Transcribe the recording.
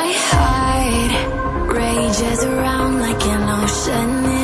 my heart rages around like an ocean.